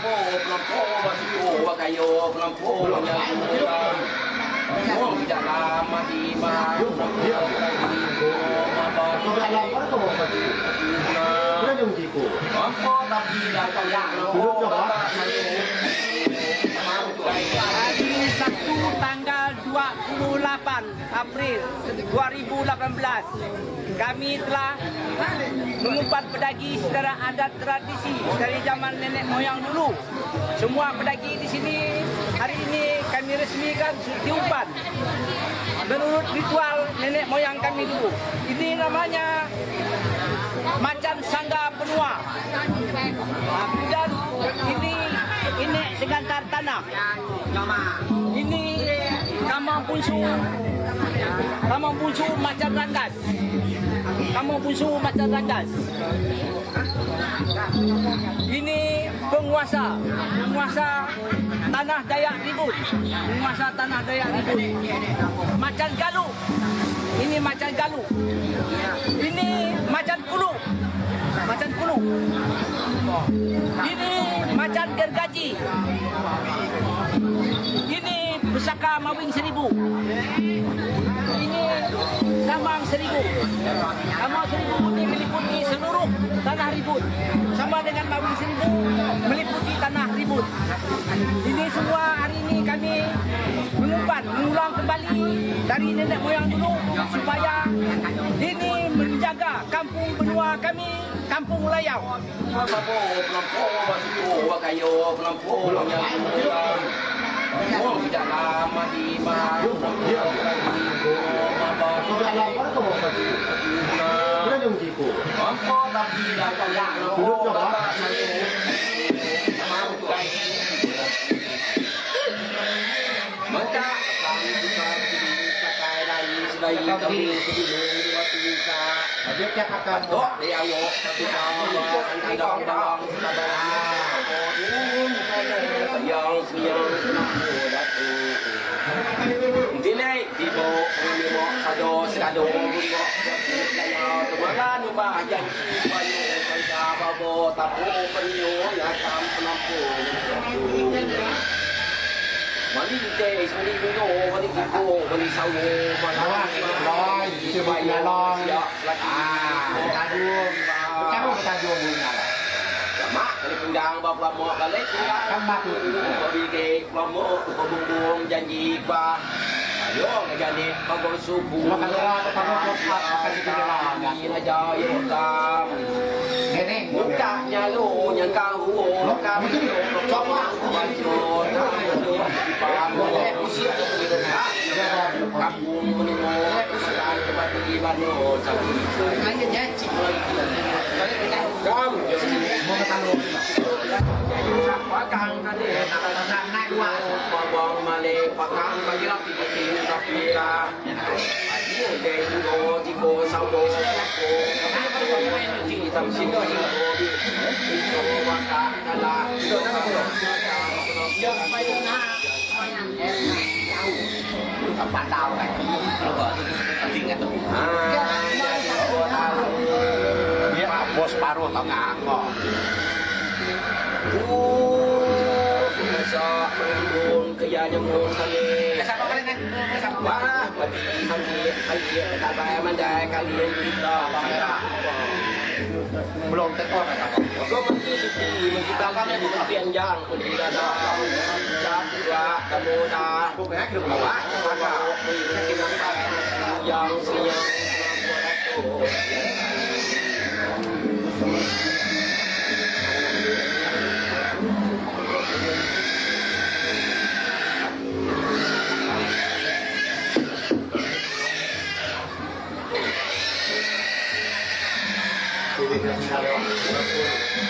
โพกลำโพวะทิโอวะกโยกลำโพลำยาตุลาม่วงจะลามาดีมาเที่ยวไปดีโกมาบอสุดาลำวัดโตมาดีนะเรื่องดีกูอ๋อพ่อตาดีเราต้องยากเราโอ้ตาพี April 2018 kami telah mengumpat pedagi secara adat tradisi dari zaman nenek moyang dulu. Semua pedagi di sini hari ini kami resmikan diumpat menurut ritual nenek moyang kami dulu. Ini namanya macan sangga penua. Ah, Kemudian ini ini segantar tanah. Ini kamang punsu. Kamang punsu macan ranggas. Kamang punsu macan ranggas. Ini penguasa, penguasa tanah Dayak Ribut. Penguasa tanah Dayak Ribut. Macan galuh. Ini macan galuh. Ini macan kulu. Macan kulu. Ini macan gergaji. Pusaka mawing seribu. Ini samang seribu. Samang seribu ini meliputi seluruh tanah ribut. Sama dengan mawing seribu meliputi tanah ribut. Ini semua hari ini kami mengumpat, mengulang kembali dari nenek moyang dulu supaya ini menjaga kampung benua kami, kampung Layau. Pelampo, Wanyakuya, Hãy subscribe cho kênh Ghiền Mì Gõ Để không bỏ lỡ những video hấp dẫn Kan mati. Kau pergi ke kelompok, kau bumbung janji bah. Ayun, ganyan din. Pag-usubo. Makalawa, pag-usubo. Kanila dahil sa... Gani. Mukha niya loo, niya kahuo. Mukha niya loo. Choma. Kumanyo. Nalo. Pago. Kusiya. Kampung mo. Saan ka ba iba loo? Sa kuso. Ay, ganyan. Kam. Mga tanong. Yung sakwa kang kanil. Nakalasan na iwa. Pagwang. Muka nyalu yang kau Muka nyalu Coba Baca Boleh usia Kampung menimul Sekarang cepat pergi Bandung Hanya janji Kamu mau ke talu. Pakang tadi Nak naik wah Bawang malik Pakang bagi rapi Kini tapi lah Ayo Dengo Tiko Saudo Lako Di tam sini Itu Maka Adalah Tempat tahu kan. Kalau kau itu tinggal tuh. Dia bos paruh tau nggak angkot. Kaya nyemun Kali Siapa kalian nih? Siapa? Wah, bagi kali kali kata mandai kali kita bahaya. Belum tekor kan siapa? Kau mesti sisi kita kami di tepian jalan pun tidak ada jadwa kamu dah. Pokoknya kira Bawa maka kita yang siang Quay. Hãy subscribe cho kênh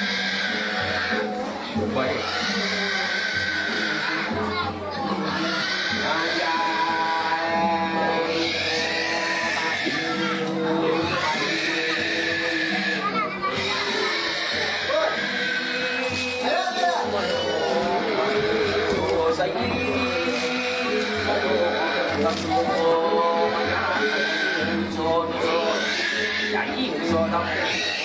Ghiền Mì Gõ Để không bỏ lỡ những video hấp dẫn